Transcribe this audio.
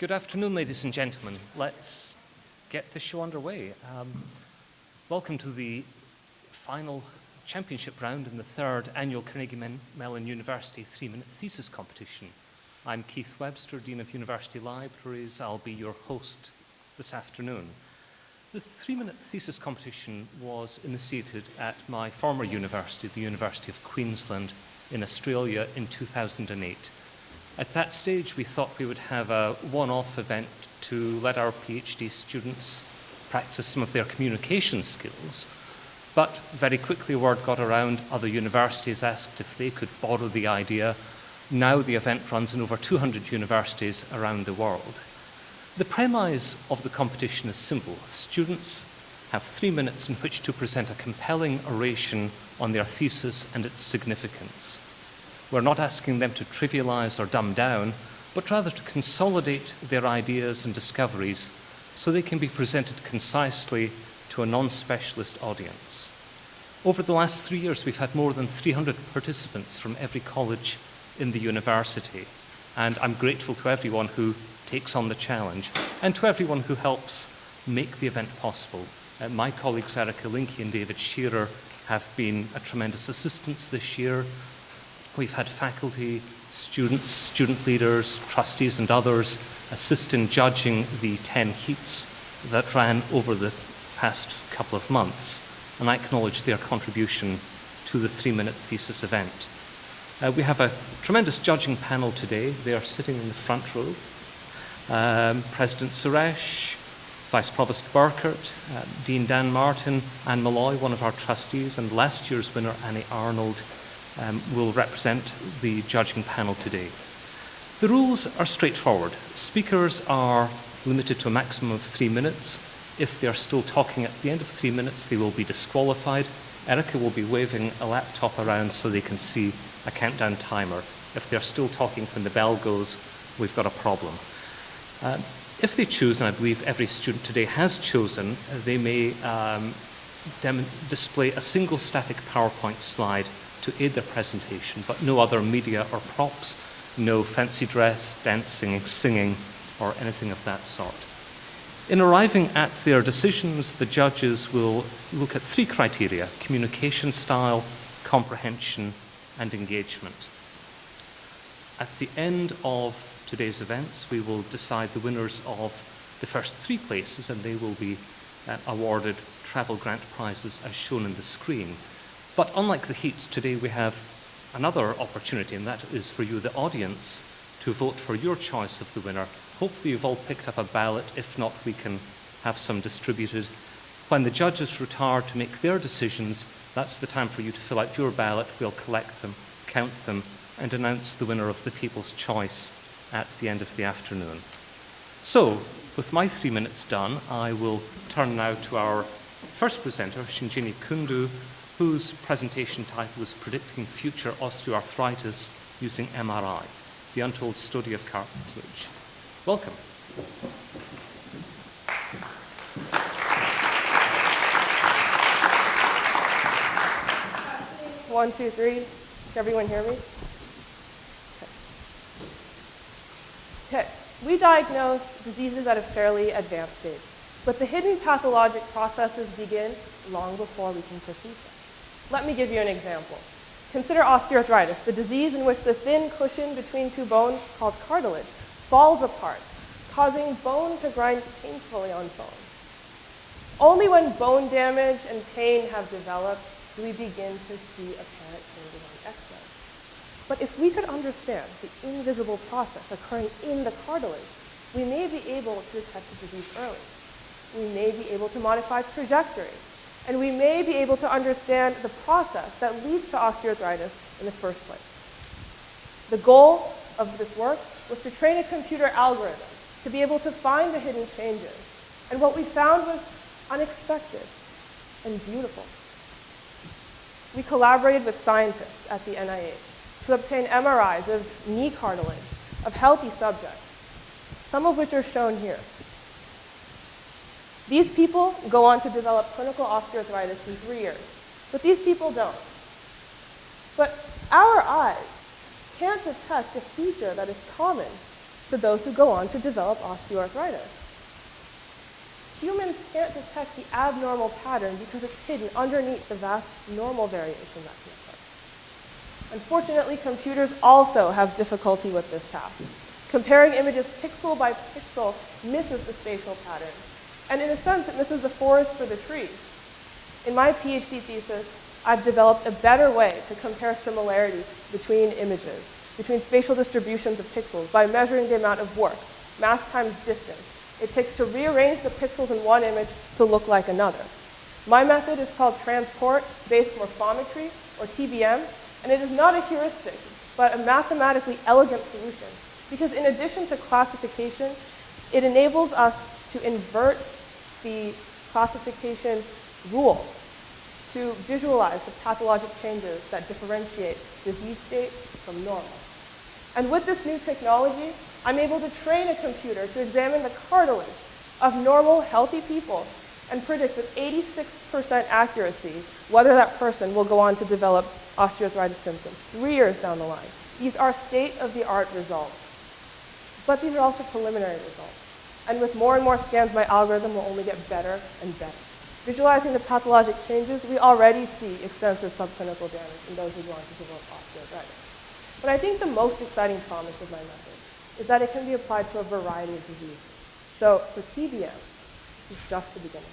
Good afternoon, ladies and gentlemen. Let's get the show underway. Um, welcome to the final championship round in the third annual Carnegie Mellon University three-minute thesis competition. I'm Keith Webster, Dean of University Libraries. I'll be your host this afternoon. The three-minute thesis competition was initiated at my former university, the University of Queensland in Australia in 2008. At that stage, we thought we would have a one-off event to let our PhD students practice some of their communication skills. But very quickly, word got around, other universities asked if they could borrow the idea. Now the event runs in over 200 universities around the world. The premise of the competition is simple. Students have three minutes in which to present a compelling oration on their thesis and its significance. We're not asking them to trivialize or dumb down, but rather to consolidate their ideas and discoveries so they can be presented concisely to a non-specialist audience. Over the last three years, we've had more than 300 participants from every college in the university, and I'm grateful to everyone who takes on the challenge and to everyone who helps make the event possible. Uh, my colleagues Erika Linke and David Shearer have been a tremendous assistance this year. We've had faculty, students, student leaders, trustees and others assist in judging the 10 heats that ran over the past couple of months, and I acknowledge their contribution to the three-minute thesis event. Uh, we have a tremendous judging panel today. They are sitting in the front row. Um, President Suresh, Vice Provost Burkert, uh, Dean Dan Martin, Anne Malloy, one of our trustees, and last year's winner, Annie Arnold, um, will represent the judging panel today. The rules are straightforward. Speakers are limited to a maximum of three minutes. If they're still talking at the end of three minutes, they will be disqualified. Erica will be waving a laptop around so they can see a countdown timer. If they're still talking when the bell goes, we've got a problem. Uh, if they choose, and I believe every student today has chosen, they may um, display a single static PowerPoint slide to aid their presentation, but no other media or props, no fancy dress, dancing, singing, or anything of that sort. In arriving at their decisions, the judges will look at three criteria, communication style, comprehension, and engagement. At the end of today's events, we will decide the winners of the first three places, and they will be uh, awarded travel grant prizes as shown in the screen. But unlike the heats, today we have another opportunity, and that is for you, the audience, to vote for your choice of the winner. Hopefully you've all picked up a ballot. If not, we can have some distributed. When the judges retire to make their decisions, that's the time for you to fill out your ballot. We'll collect them, count them, and announce the winner of the People's Choice at the end of the afternoon. So, with my three minutes done, I will turn now to our first presenter, Shinjini Kundu, whose presentation title is Predicting Future Osteoarthritis Using MRI, the untold story of cartilage. Welcome. One, two, three. Can everyone hear me? Okay. We diagnose diseases at a fairly advanced stage, but the hidden pathologic processes begin long before we can perceive them. Let me give you an example. Consider osteoarthritis, the disease in which the thin cushion between two bones, called cartilage, falls apart, causing bone to grind painfully on bone. Only when bone damage and pain have developed do we begin to see apparent changes on X-ray. But if we could understand the invisible process occurring in the cartilage, we may be able to detect the disease early. We may be able to modify its trajectory and we may be able to understand the process that leads to osteoarthritis in the first place. The goal of this work was to train a computer algorithm to be able to find the hidden changes. And what we found was unexpected and beautiful. We collaborated with scientists at the NIH to obtain MRIs of knee cartilage of healthy subjects, some of which are shown here. These people go on to develop clinical osteoarthritis in three years, but these people don't. But our eyes can't detect a feature that is common for those who go on to develop osteoarthritis. Humans can't detect the abnormal pattern because it's hidden underneath the vast normal variation that can. Unfortunately, computers also have difficulty with this task. Comparing images pixel by pixel misses the spatial pattern. And in a sense, it misses the forest for the trees. In my PhD thesis, I've developed a better way to compare similarity between images, between spatial distributions of pixels by measuring the amount of work, mass times distance, it takes to rearrange the pixels in one image to look like another. My method is called transport-based morphometry, or TBM, and it is not a heuristic, but a mathematically elegant solution, because in addition to classification, it enables us to invert the classification rule to visualize the pathologic changes that differentiate disease state from normal. And with this new technology, I'm able to train a computer to examine the cartilage of normal, healthy people and predict with 86% accuracy whether that person will go on to develop osteoarthritis symptoms three years down the line. These are state-of-the-art results. But these are also preliminary results. And with more and more scans, my algorithm will only get better and better. Visualizing the pathologic changes, we already see extensive subclinical damage in those who on to develop osteoarthritis. But I think the most exciting promise of my method is that it can be applied to a variety of diseases. So for TBM, this is just the beginning.